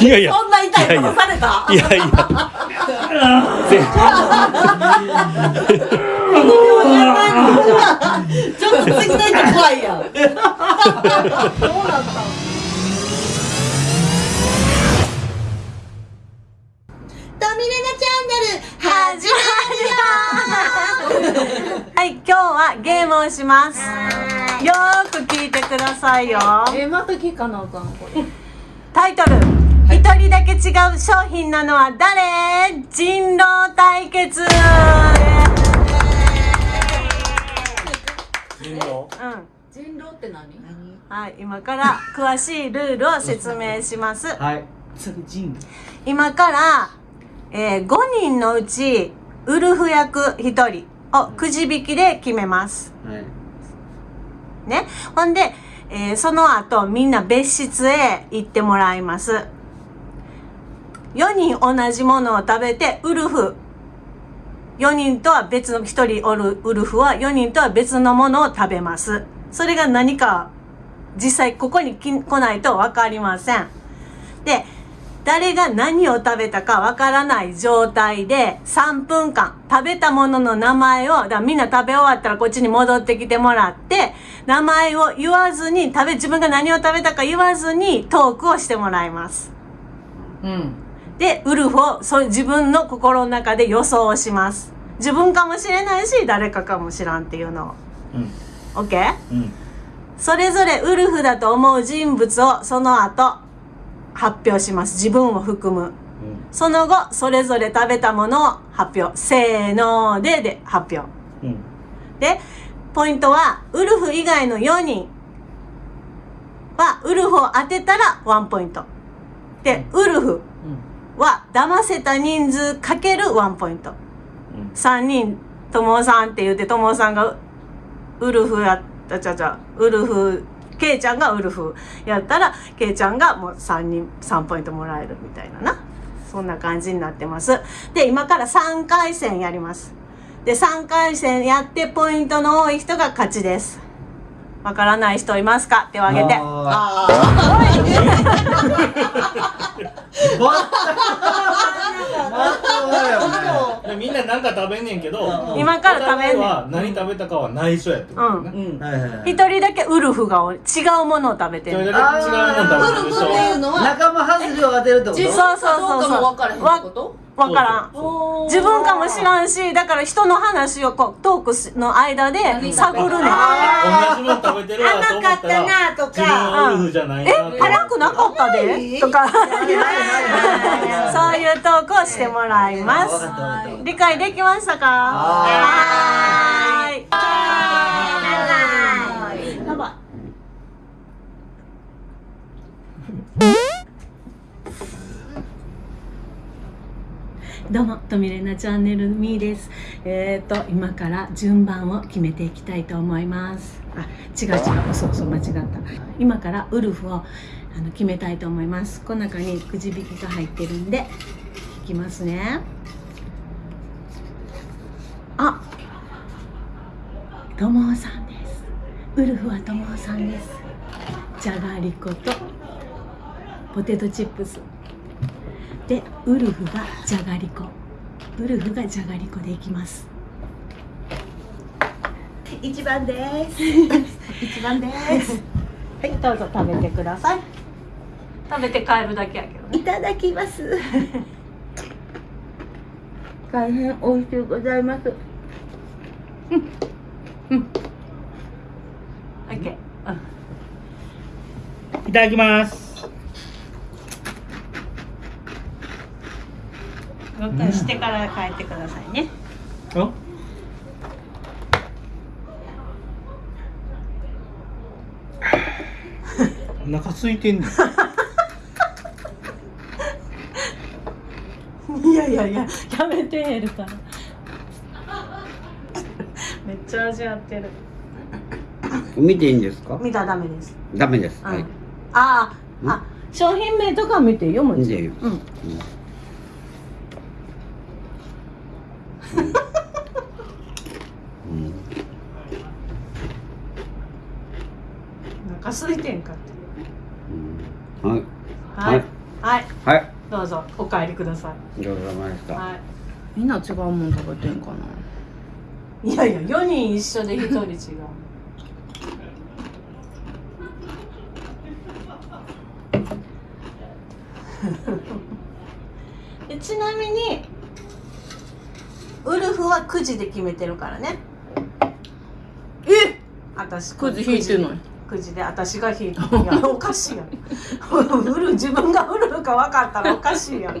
いやいや。そんな痛いことされた？いやいや。ぜちょっと次の人怖いやんそうなった？トミレナチャンネル始まるよはい、今日はゲームをします。よーく聞いてくださいよ。えまた聞かなあかんこれ。タイトル。一人だけ違う商品なのは誰？人狼対決人狼？うん。人狼って何？はい、今から詳しいルールを説明します。はい。それ人今から、えー5人のうち、ウルフ役1人をくじ引きで決めます。はい。ね。ほんで、えーその後みんな別室へ行ってもらいます。4人同じものを食べて、ウルフ。4人とは別の、1人おるウルフは4人とは別のものを食べます。それが何か、実際ここに来ないとわかりません。で、誰が何を食べたかわからない状態で3分間食べたものの名前を、だみんな食べ終わったらこっちに戻ってきてもらって、名前を言わずに、食べ、自分が何を食べたか言わずにトークをしてもらいます。うんで、ウルフをそう自分の心の中で予想をします。自分かもしれないし、誰かかもしらんっていうのを。うんオッケーうんそれぞれウルフだと思う人物をその後発表します。自分を含む。その後、それぞれ食べたものを発表。せーのでで発表。うんで、ポイントは、ウルフ以外の4人は、ウルフを当てたら1ポイント。で、ウルフは、騙せた人数かける1ポイント。うん3人、ともさんって言って、ともさんが、ウルフやった、ちゃちゃ、ウルフ、ケイちゃんがウルフやったら、ケイちゃんがもう3人、3ポイントもらえるみたいなな。そんな感じになってます。で、今から3回戦やります。で、3回戦やってポイントの多い人が勝ちです。わからない人いますか？手を挙げて。ああ みんななんか食べんねんけど今から食べんねん。何食べたかは内緒やってことね一人だけウルフがお違うものを食べてる。違うもん食べてるウルフっていうょのは仲間外れを当てるってこと？そうそうそうそうかどうかも分からへんってこと？わからん。自分かもしらんし、だから人の話をこうトークしの間で探るねん。同じもん食べてるわと思ったらなと自分はウルフじゃないなって辛くなかったで？とか、そういうトークをしてもらいます。理解できましたか？はどうも、とみれなチャンネルみーです。えっ、と、今から順番を決めていきたいと思います。あ、違う違う、そうそう、間違った。今からウルフをあの決めたいと思います。この中にくじ引きが入ってるんで、引きますね。あ、ともおさんです。ウルフはともおさんです。じゃがりことポテトチップス。でウルフがじゃがりこ。ウルフがじゃがりこでいきます。一番です。一番です。はい。どうぞ食べてください。食べて帰るだけやけどね。いただきます。大変美味しゅうございます。オッケーいただきますうんしてから帰ってくださいね。あ？お腹空いてんねん。いやいやいややめてやるからめっちゃ味わってる。見ていいんですか？見たらダメです。ダメです。うん。はい。あああ商品名とか見て読むん見ていいよ。うん。うん。お腹空いてんかって。うん。はい。はい。はい。はい。どうぞ。お帰りくださごちそうさまでした、い。はみんな違うもん食べてんかな？いいやいや4人一緒で1人違う。でちなみにウルフは9時で決めてるからね。え私くじ引いてない9時で私が引いていや おかしいやん。ウルフ自分がウルフか分かったらおかしいやん。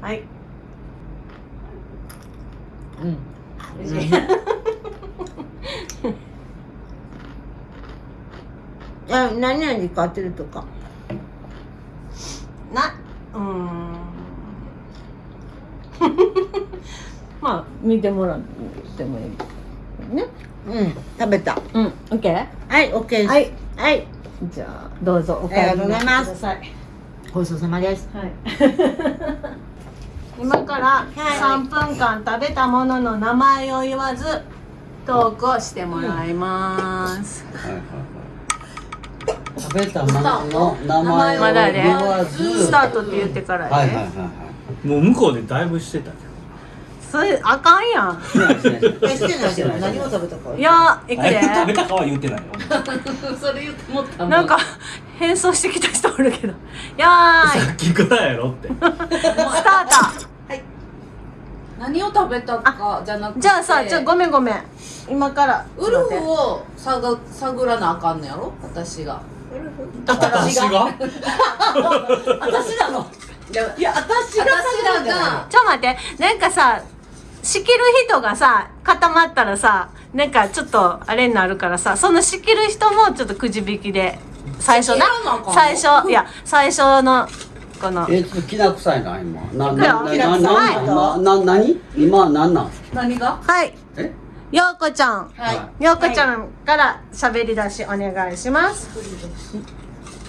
はい。うん。美味しいあ何々買ってるとか。なうーん。まあ見てもらってもいい。ねうん食べた。うん OK? はい OK です。はい。はい。じゃあどうぞお帰りありがとうございます。なさいごちそうさまです。はい。今から3分間食べたものの名前を言わずトークをしてもらいます、はいはいはい食べたものの名前をまだね。言わず。スタートって言ってからはいはいはいはい。もう向こうでだいぶしてたけどそれあかんやん。えしてないしてない。何を食べたか。いやいくで。食べたかは言ってないよ。それ言ってもったなんか変装してきた人おるけど。やーい。さっきからやろって。スタート。何を食べたかじゃなくて。じゃあさちょごめんごめん。今から。ウルフを探探らなあかんのやろ？私が。私が？私なの。いやいや私が私らがちょ待って。なんかさ仕切る人がさ固まったらさなんかちょっとあれになるからさその仕切る人もちょっとくじ引きで最初な。最初いや最初のこの。えちょっときな臭いな今。なななななな今な何？今なんなん？何が？はい。え？ようこちゃん。はい。ようこちゃんから喋り出しお願いします。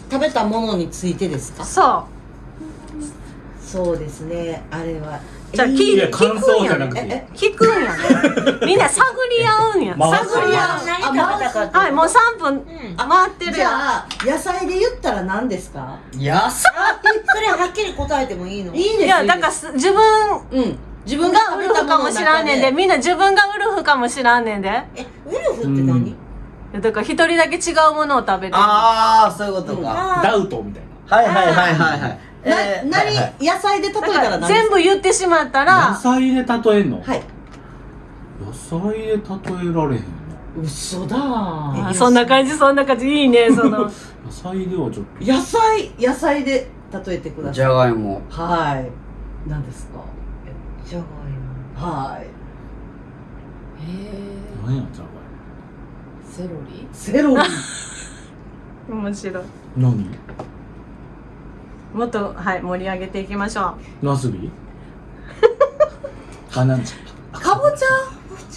食べたものについてですか？そそうですね。あれはうじゃあ聞いい聞く想んやんじゃなくていい。え聞くんやん みんな探り合うんや。探り合う。何食べたかって。はいもう3分うん。回ってるじやん。ゃあ野菜で言ったら何ですか？やさそれはっきり答えてもいいの？いいいやだからす自分うん。自分がウルフかもしらんねんで。みんな自分がウルフかもしらんねんで。えウルフって何？だから一人だけ違うものを食べてる。ああそういうことか、あダウトみたいはいはいはいはいはい。なえー何はいはい野菜で例えだたからら何ですか？全部言ってしまったな野ら菜で例えんの、はい。野菜で例えられへんの？嘘だ。あそんな感じそんな感じ。いいね その。野菜ではちょっと。野菜野菜で例えてくだじさい。ゃがいもはい。何ですか？じゃがいもはい。へ何やじゃがえセロリ？セロリ。面白い。いも何？もっとはい盛り上げていきましょナスビ あなんちゃ？かぼち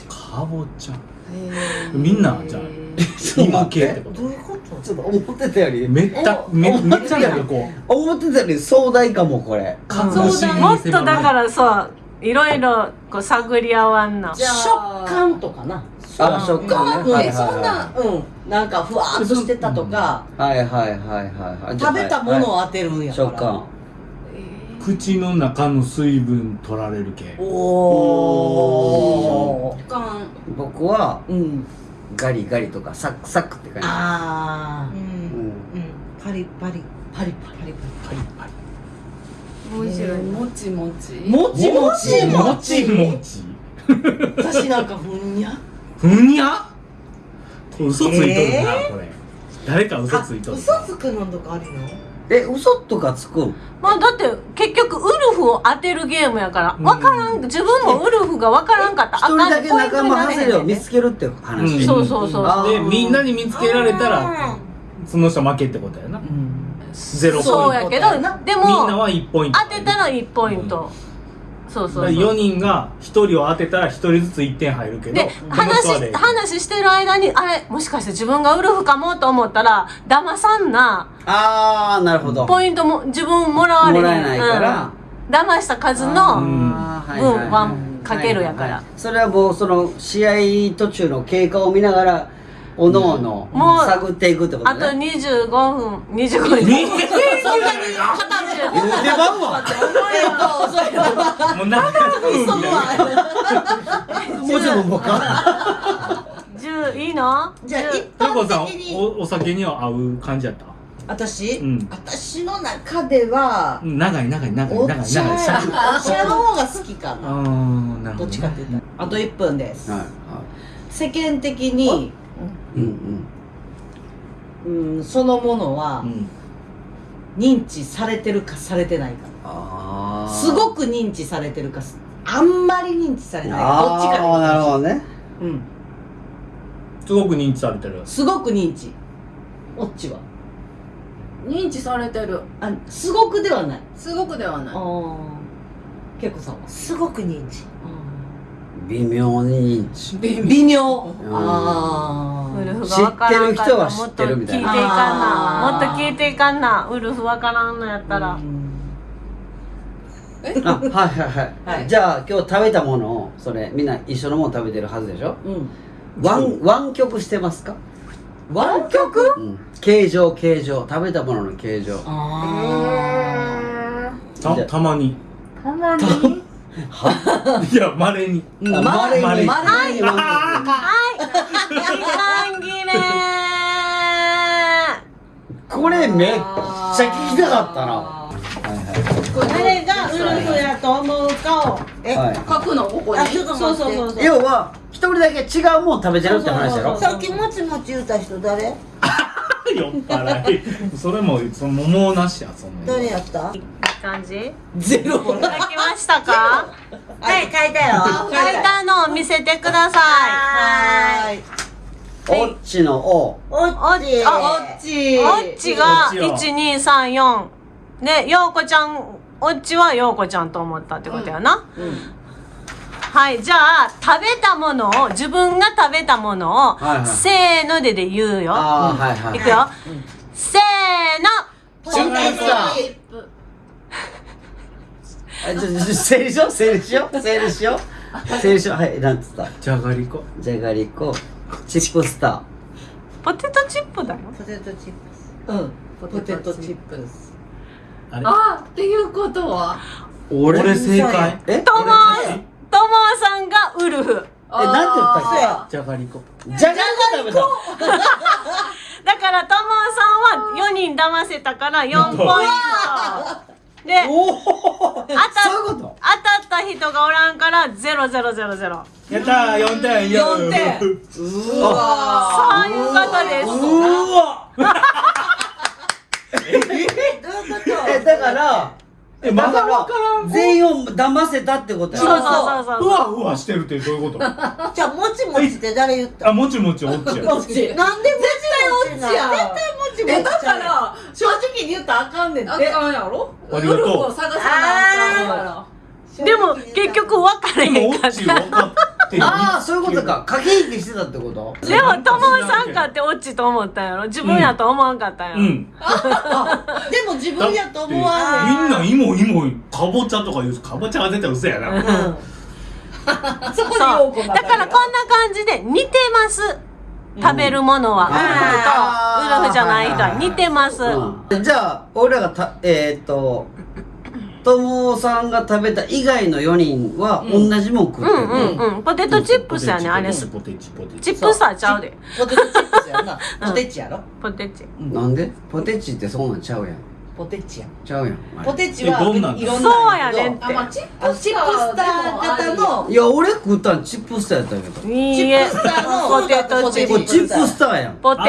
かぼちゃ。みんなじゃあ今系ってこと？どういうこと？ちょっと思ってたより。めっためめっちゃなんかこう。思ってたより壮大かもこれ。かそうだうもっとだからそういろいろこう探り合わんなじゃあ。食感とかな。あ食感ね。うん。はいはいえそんなはうんなんかふわーっとしてたとか。いはいはいはいはいはい。食べたものを当てるんやから。食感。口の中の水分取られる系。おお食感。僕はうん。ガリガリとかサクサクって感じ。ああうん。うん。うん。パリパリ。パリパリ。パリパリ白い。種類もちもち。もちもち。もちもち。私なんかふんにゃ？ふんにゃ？嘘ついとるな、えー、これ。誰か嘘ついとる嘘つくのとかあるの？え嘘とかつくまあだって結局ウルフを当てるゲームやから分からん、自分もウルフが分からんかったあかんだけ仲間外れを見つけるって話、うん、そうそうそう。でみんなに見つけられたらその人負けってことやな、うん。0ポイント。そうやけどでもみんなは1ポイント。当てたら1ポイント、うん、そうそう。そう4人が1人を当てたら1人ずつ1点入るけどで話話してる間にあれ？もしかして自分がウルフかもと思ったら騙さんな。あーなるほど。ポイントも自分もらわれもらえないから、うん、騙した数の分はかけるやから、はいはい、それはもうその試合途中の経過を見ながらおのおのもう探っていくってことあとね25分25分。に言うてまうわもう何分。みたいなもうちょっともうか10いいのじゃあ一トルコさん般的におお酒には合う感じやった？私、うん。私の中ではうん長い長い長い長いお茶長い。長いお茶の方が好きかあなどどっちかって言ったら。あと1分です、はいは世間的に、いうんうん、そのものはうん認知されてるかされてないか。ああすごく認知されてるかあんまり認知されてない。かどっちかでああなるほどね。うん。すごく認知されてる。すごく認知。オッチは。認知されてる。あすごくではない。すごくではない。ああけいこさんは？すごく認知。微妙に認知。微妙。ん。あウルフ知が分からんかったらってる人は知ってるみたいなもっと聞いていかんなもっと聞いていかんな。ウルフ分からんのやったら、あはいはいはい、はい。じゃあ今日食べたものをそれみんな一緒のもの食べてるはずでしょ？うん。湾湾曲してますか、湾曲？うん、形状形状。食べたものの形状。あたたまに。たまに？いやまれにまれに。まれに。まれに。湾時間切れ曲これめっちゃ聞きたかったな。はいは誰がウルフやと思うかをい、はい、書くのここに？そうそうそうそう要は一人だけ違うもん食べてるって話やろさっきもちもち言うた人誰？酔っ払い。それもその桃なしやそんな誰やった？いい感じ？ゼロ。書きましたか？はい書いたよ。書いたのを見せてくださはーい。おっちのお。おっち。あオッチいおっちがおっちよ1234でようこちゃんおっちはようこちゃんと思ったってことやな、はいじゃあ食べたものを自分が食べたものを、はいはい。せーのでで言うよ。ああはいはいい。くよ、せーの。チューブスターあちょちょ整理しよう整理しよう整理しよう。整理しよう。はいなんつった？じゃがりこ。じゃがりこ。チップスタポテトチップだよ。ポテトチップス。うん。ポテトチップス。あれ？あっていうことは？ー俺俺正解。え？ともともさんがウルフ。えなんて言ったっじゃがりこ。けじゃがりこ。食べただからともさんは4人騙せたから4ポイント。でおお当たそういうこと？当たった人がおらんから0000そうやったー4点。四点。うわいうことです。うわどういうこと？えだからえまだわからん。全員を騙せたってことやそうそうそうふわふわしてるってどういうこと？あ じゃあもちもちって誰言った？もちもちおっちや。オッチなんでもちもちな絶対もちもちえだから正直に言ったらあかんねんって。あかんやろ？ありがとう探さなあかんからでも結局分かれでへんかっもおっち分かってるああそういうことか。駆け引きしてたってこと？たでもともさんかってオチと思ったんやろ。自分やと思わんかったんやろ、うん。でも自分やと思わだってみんな芋芋かぼちゃとか言うかぼちゃが出たら嘘やな。うん。そこでよそうだからこんな感じで似てます。食べるものは、ウルフとウルフじゃない人は似てます、うんじゃあ俺らがたえーっとともさんが食べた以外の4人は同じもん食ってる、うんうんうん。ポテトチップスやねあれ。ポテチポテチチ。ップスターちゃうで。ポテトチップスやな。ポテチやろ？ポテチ。なんで？ポテチってそんなんちゃうやん。ポテチやちゃうやんポテチはんなん？いろんそうなやねんって。あまあチップスター型の。いや俺食ったんチップスターやったけど。いいえ。チップスターのポテトチ。ップスチップスターやん。ポテト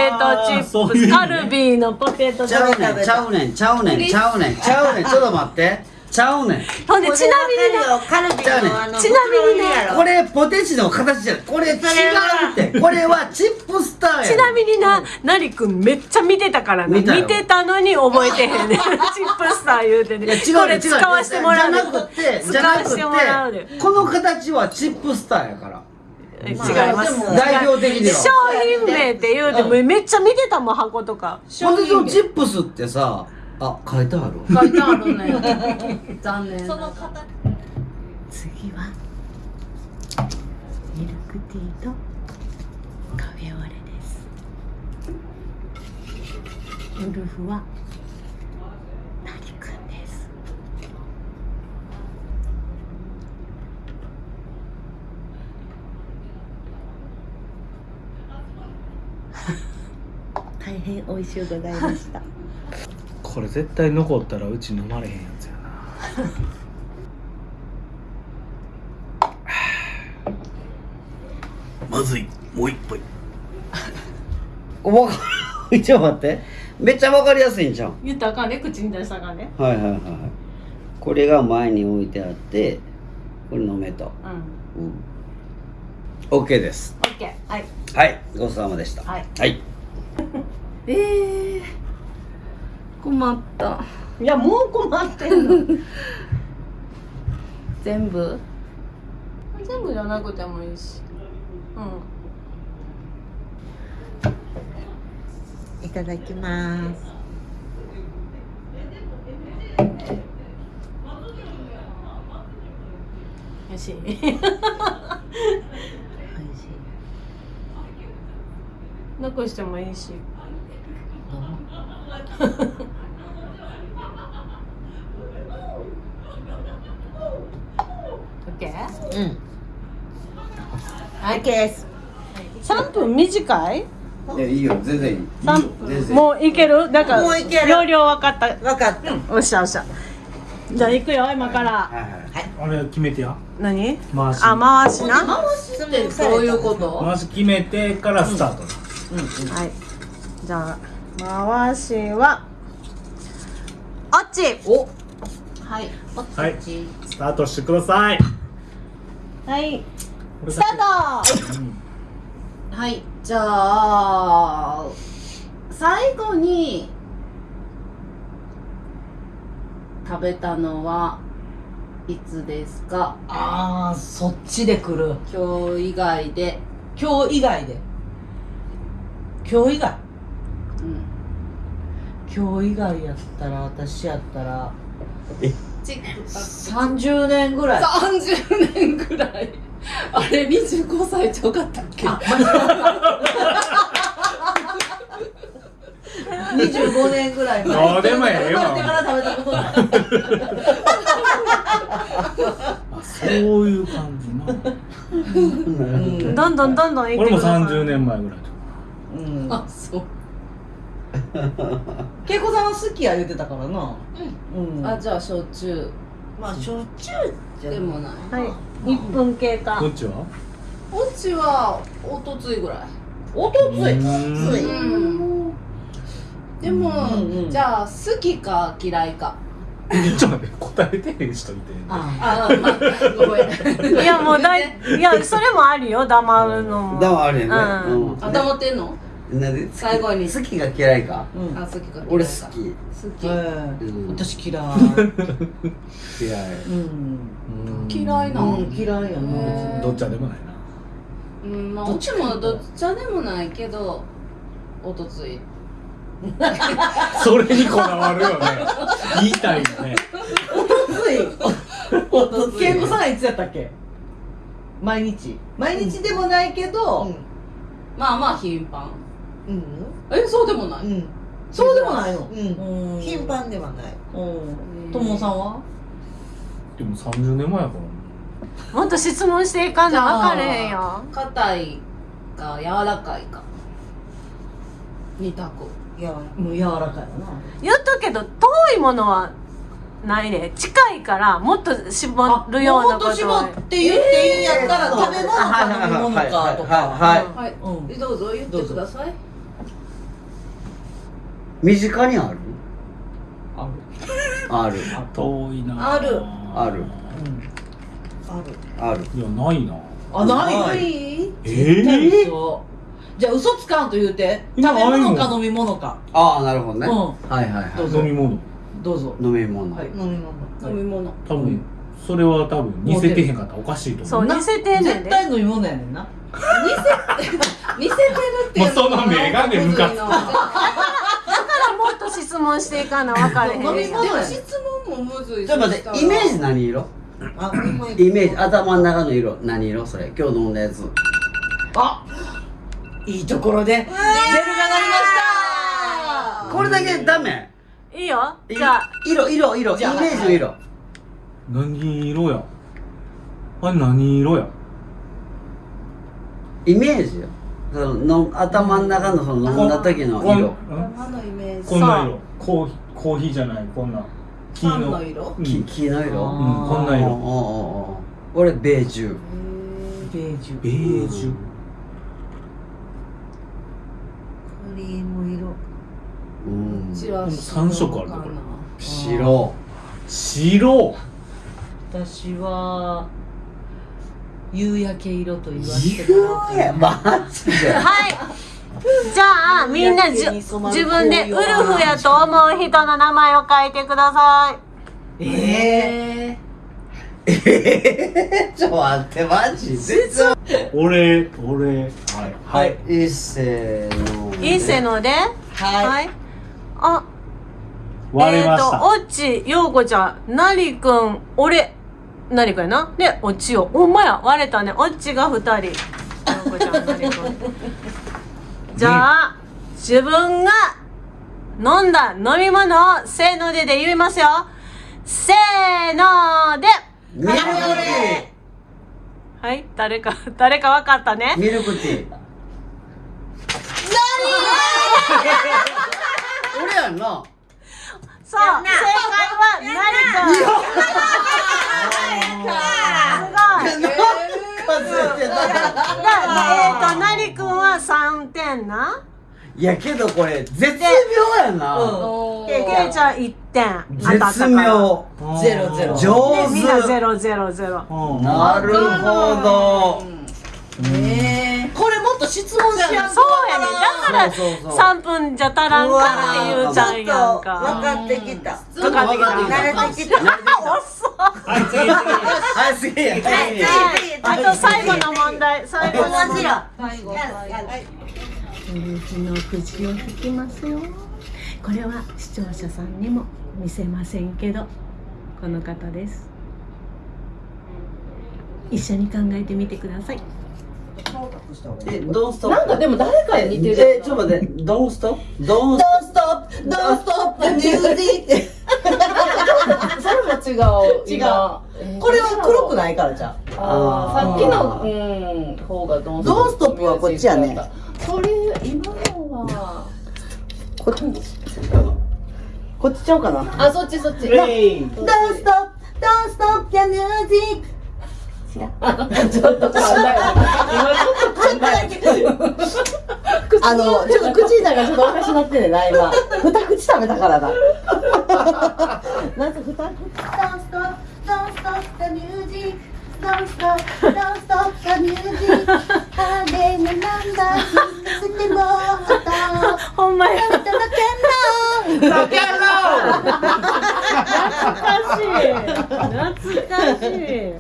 チップス。カルビーのポテトチちゃうップねんちゃうねんちゃうねんちゃうねんちゃうねん。ちょっと待ってちゃうねん。スほんでちなみになカルビのちなみにねこれポテチの形じゃこれ違うって。これはチップスターやちなみにな、なりくんめっちゃ見てたからな。見てたのに覚えてへんねん。チップスター言うてね。いや違うこれ使わしてもらうでじゃなくてじ使ゃなくわしてもらうこの形はチップスターやから。え違います。代表的には。商品名って言うてもめっちゃ見てたもん、箱とか。ポテトチップスってさあ書いてある。書いてあるね。残念。その次はミルクティーとカフェオレです。ウルフはダリくんです。大変美味しゅうございましたこれ絶対残ったらうち飲まれへんやつやな。まずい。もう一杯。わかる。ちょっと待って。めっちゃわかりやすいんじゃん言ったらあかんね。口に出したらあかんね。はいはいはい。はいこれが前に置いてあってこれ飲めと。うん。うん。OK です。オッケーはい。はい。ごちそうさまでした。はい。はい。えー、困った。いやもう困ってんの。全部？全部じゃなくてもいいし。うん。いただきます。よし美味しい。残してもいいし。オッケーうん。はい OK です3分短い？いやいいよ。全然いい。三全然。もういける？なんかもういける。容量分かった。分かった。おっしゃおっしゃ。じゃあ行くよ今から。はいはいあれ決めてや。何？回しあ回しな？は回しってどういうこと？回し決めてからスタート、い。じゃあ回しはあっち。お。はい。はい。スタートしてください。はい。スタート。うんはい。じゃあ最後に食べたのはいつですか？ああそっちで来る。今日以外で、今日以外で。今日以外。うん、今日以外やったら私やったらチック30年ぐらい。30年ぐらい。あれ25歳ちゃうかったっけ？あ25 年ぐらい前。どうでもええわ。生まれてから食べたことないあそういう感じなうん。どん。どんどんどん行って俺もください30年前ぐらいうん。あそう 恵子さんは好きや言ってたからな。うん。あじゃあ焼酎。まあしょっちゅうじゃでもな。いはい。1分経過。どっちは？うちはおとついぐらい。おとついついうん。でも、うんうんじゃあ好きか嫌いか。ちょっと待って答えてへん人いてああ。まあごめん。いやもうだいいやそれもあるよ黙るのも。だもあるよね。うんうん。あ黙ってんの？なんで最後に。好きが嫌いか？うん。あ好きか嫌いか。俺好き。好き、うん。私嫌い。嫌い。うん。嫌いなの？うん嫌いやな。どっちゃでもないな。うんまあうちも。どっちゃでもないけどおとつい。それにこだわるよね。言いたいよね。つい。おとつい。恵子さんはいつやったっけ？毎日。毎日でもないけどまあまあ頻繁うん。えそうでもない、うん。そうでもないの？うん。うん。頻繁ではない。うん。ともさんは？でも30年前やから。もっと質問していかな？分かれへんよ硬いか柔らかいか。二択。いやもう柔らかいわな。言っとくけど遠いものはないで。近いからもっと絞るようなこともっと絞って言っていいんやったら食べ物か飲み物かとはいかはいはい、うん。えどうぞ言ってください身近にある？ある。ある。遠いな。ある。ある。ある。ある。いやないな。あない？はい。ええ嘘じゃあ嘘つかんと言うて食べ物か飲み物か。ああなるほどね、うん。はいはいはどうぞ。飲み物。どうぞ。い飲み物、はい。飲み物。飲み物。多分それは多分似せてへんかった。らおかしいと思う。そう似せてんねんで。絶対飲み物やねんな。似せ てるっていうもうその目がねムカつくだからもっと質問していかな分かれへん飲み物でも質問もむずいちょっと待ってイメージ何色？あイメージ。頭の中の色。何色？それ。今日飲んだやつ。あいいところで。ベルが鳴りました！これだけダメ？いいよ。いじゃあ。色色色。イメージの色。何色や？あれ何色や？イメージよそのの頭の中のその飲んだ時の色。こんん頭のイメージ。こんな色。コーヒーコーヒーじゃない。こんな。黄パンの色。うん。き黄の色？うんこんな色。おうおうおう俺ベージュ。ベージュ。ベージュ。クリーム色。うん。うちは三色あるこれ。白。白。私は夕焼け色と言わせてもらおうかな夕やマジで。はい。じゃあみんなじゅ自分でウルフやと思う人の名前を書いてください。えええー、ちょっと待ってマジ全然俺俺。はい。はい。いっせーのいいせのではい。はい。あ割れましえっ、とた、オッチヨウコちゃんなりくん俺なりくんやな？でオッチよほんまや割れたね。オッチが二人。じゃあ自分が飲んだ飲み物をせーのでで言いますよ。せーので。ミルクティはい。誰か誰か分かったね。ーミルクティー俺やんなそう。正解はなりくん すごい。数えてただえっ、となりくんは3点な？いやけどこれ絶妙やな、おでけいちゃん1点。絶妙。ゼロゼロ。上でみんなゼ手ロゼロゼロ。うんなるほど。えこれもっと質問しやんとそうやねだからそうそうそう。3分じゃ足らんかって言うちゃんやんか。分かってきた。分かってきた。慣れてきた。はい次次はい次や。次あと最後の問題。最後の問題。最後。最後うちの口を引きますよこれは視聴者さんにも見せませんけどこの方です一緒に考えてみてくださいえドンストップなんかでも誰かに似てる。えちょっと待って。ドンストップドンス Don't stop, don't stop the music それも違う。違う。今。これは黒くないからじゃあ。ーさっきのうん方がドンドンストップはこっちやね。それ今のは。こっちこっちちゃうかな？あそっちそっち。レイン Don't stop, don't stop the music ちょっと噛んだよ今ちょっと噛んだよあの、ちょっと口の中ちょっとおかしなってんねんな、今。二口食べたからだ。なんか二口。Music Don't stop, don't stop the music あれのなんだ聞かせてもらったほんまや懐かしい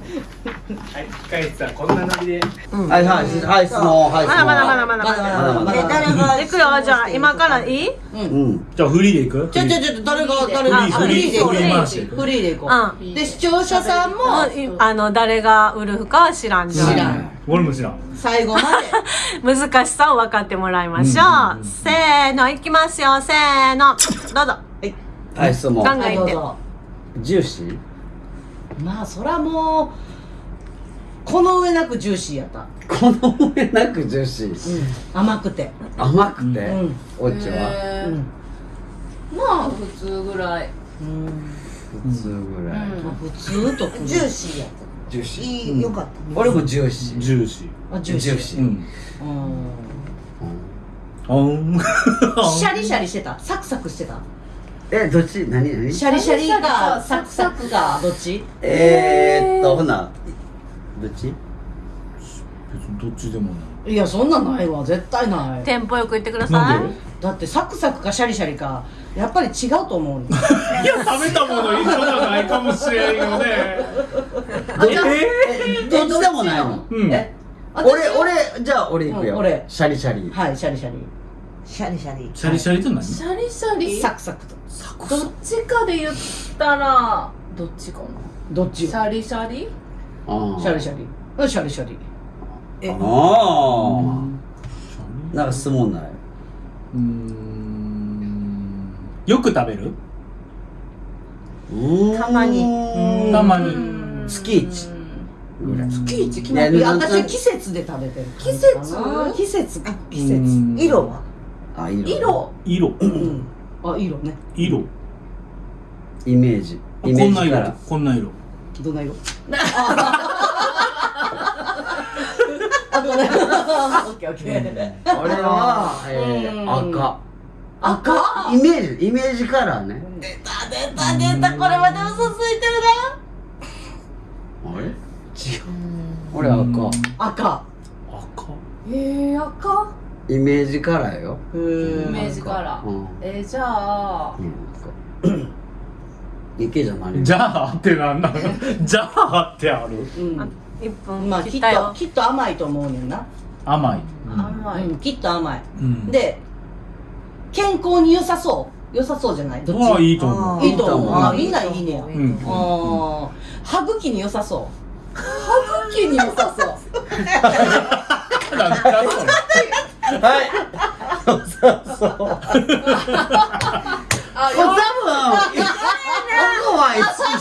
はい深井さんこんなノリではいはいはい質問はい質問まだまだまだまだまだまだまだえ誰がいくよじゃあ今からいいうんじゃあフリーでいくちょちょちょ、誰が、誰が、フリーでフリーでいこうう。で、視聴者さんも、あの誰がウルフかは知らんじゃん知らん俺も知らん最後まで。難しさを分かってもらいましょう、せーのいきますよせーのどうぞはい質問考えてはいどうぞジューシー？まあ、そらもう、この上なくジューシーやった。この上なくジューシー？甘くて。甘くて？うん。おっちは？へー。うん。まあ普通ぐらい。うん。普通ぐらい。まあ、普通とジューシーやっジューシたー。いいよかった。俺もジューシー。ジューシあ、ジューシー。ジューシー。ーうん。うん。あん。シャリシャリしてた。サクサクしてたえどっち？何何？シャリシャリ？シャリかかサクサクかどっち？えーっとほな。どっち？別にどっちでもない。いやそんなんないわ。絶対ない。テンポよく言ってくださないんで？だってサクサクかシャリシャリかやっぱり違うと思う いや食べたもの一緒じゃないかもしれんよね。どえどっちでもないの？うん。え俺俺じゃあ俺行くよ。うん俺。シャリシャリ。はいシャリシャリシャリシャリ。シャリシャリって何？シャリシャリ？サクサクと。どっちかで言ったらどっちかな？どっちシャリシャリ？シャリシャリ。うんシャリシャリ。ああなんか質問ない？うん。よく食べる？たまに。にたまに。月一。月一？決まって私は季節で食べてる季節？季節か。季う節。ん色は？あ色色。色。うん。あ色ね。色。イメージ。あイメこんな色。ージから。こんな色。どんな色？あごめん オッケーオッケー。俺は、えー、うん。赤。赤？イメージイメージカラーね。出た出た出た。これまで嘘ついてるあれ？違う。俺赤。赤。赤。なえー、赤？イメージカラーよ。イメージカラー。うん。えー、じゃあ。うん。赤池じゃないじゃあってなんなの じゃあってある。うん。あ1分まあきっときっと甘いと思うねんな。甘い。甘い、うん。きっと甘い。うん。で健康に良さそう。良さそうじゃない？どっまあちいいと思う。いいと思う。うんあみんないいねや。うん。歯茎に良さそ歯茎に良さそう はい。そうそう。そうあこれ多分僕は一緒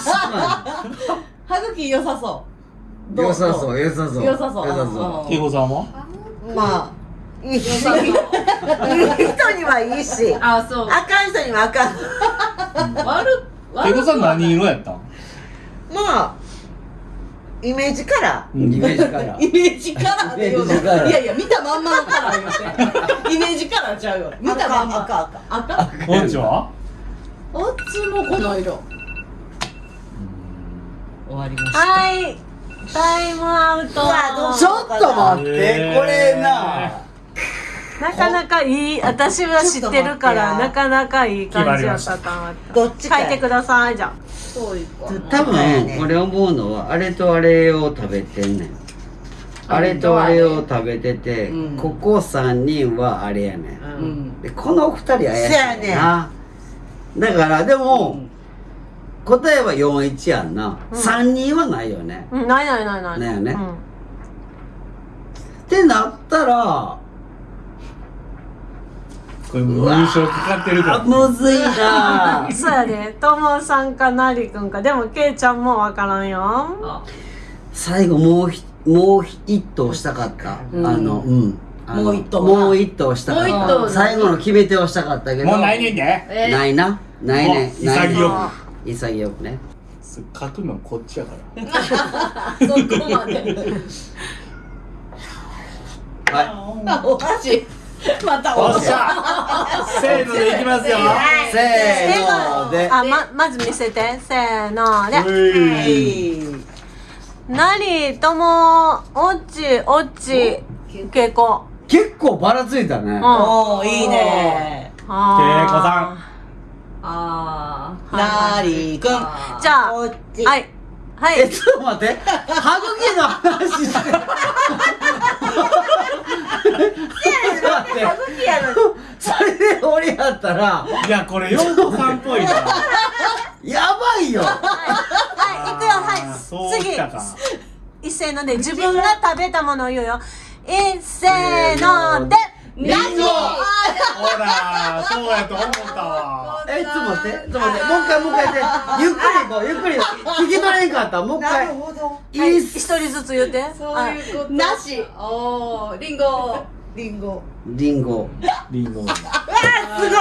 う歯茎良さそうど良さそう良さそう良さそう良さそ慶吾さんはまあいいしいい人にはいいしあそうあかん人にはあかん悪慶吾さん何色やったんまあイメージカラうイメージカラーイメージカラーで言うの。イメージカラーいやいや見たまんまのカラー言うてイメージカラーちゃうよ。見ーたまんま。赤？赤。赤。赤。おっちはあっちもこの色終わりました。はい。タイムアウト。ちょっと待って。これななかなかいい私は知ってるからなかなかいい感じやったと思ったどっちか書いてくださいじゃそういか多分俺思うのはあれとあれを食べてんねん。あれとあれを食べてて、うん。ここ3人はあれやねん、うん。でこの2人怪しいせやねんな。だからでも、うん。答えは41やんな、うん。3人はないよね、うんないないないない。ないよね。うん。ってなったらこれもう優勝かかってるかあらむずいな。そうやで。ともさんかなりくんか。でもけいちゃんもわからんよ。あ最後もうひもう一投したかった、うん。あのうん。もう一投な。もう一投したかった。最後の決め手をしたかったけど。もうないねんで。え？ー、ないな。ないね。もうないね。潔く潔くね。書くのこっちやから。そこまで。はあ おかしい またおっしゃ。せーのでいきますよ。いせーので。あままず見せて。せーので。なりともおっちおっち。けいこ。結構ばらついたね。うん。おーいいね。あー。けいこさあなーりくんあじゃあこっちはい。はえいちょっと待って。歯茎の話して。ちょっと待って歯茎やのに。それで俺やったら。いやこれ4個さんっぽいな。やばいよ。はい。行くよ。はい。次。一斉ので自分が食べたものを言うよ。一斉ので。リンゴほらそうやと思ったわ。えちょっと待ってちょっと待ってもう一回もう一回やってゆっくり行こうゆっくり。聞き取れんかったもう一な回るほど。いい一人ずつ言って。そういうこと。なし。おーリンゴ。リンゴ。リンゴ。リンゴ。すごい。イエ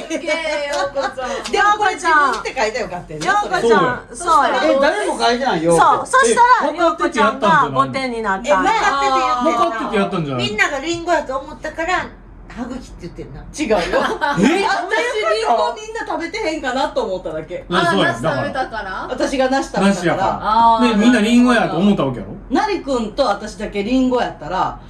ーイ。イエーイようこちゃん。でもこれ自分って書いたらよかったよねようこちゃん。そうやえ誰も書いてないよ。そう。そしたらえようこちゃんが5点になっえた。んや分かって分かっててやったんじゃないみんながリンゴやと思ったから歯茎って言ってんな。違うよ。え？私リンゴみんな食べてへんかなと思っただけ。あそうやナス食べたから？私がなし食べなしやたから。でみんなリンゴやと思ったわけやろ？なりくんと私だけリンゴやったら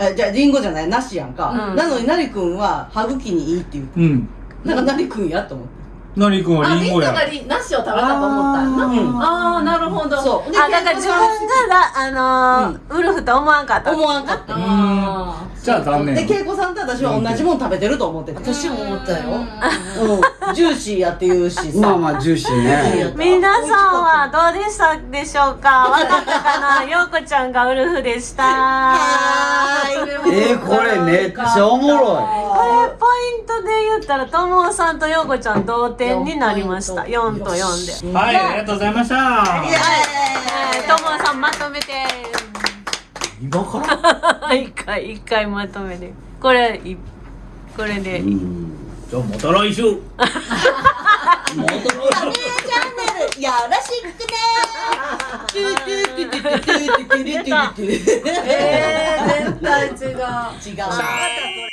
えじゃあリンゴじゃないなしやんか、うん。なのになりくんは歯茎にいいって言う。うん。だからなりくんやと思ってなりくんはあみんなリンゴや。がリナシを食べたと思った。んやなうん。ああなるほど。そう。あだから自分がだあのーウルフと思わんかった。思わんかった。あじじゃあ残で念恵子さんと私は同じもん食べてると思ってて。私も思ったよ。うん。ジューシーやって言うしさ。まあまあジューシーね。皆さんはどうでしたでしょうか？わかったかな？ようこちゃんがウルフでした。えー、これめっちゃおもろこれポイントで言ったらともさんとようこちゃん同点になりました4と4で。はいあ。りがとうございました。えーともさんまとめて。今から一回一回まとめて。これいこれで。じゃあまた来週。チャンネルよろしくね。えー、絶対違う違う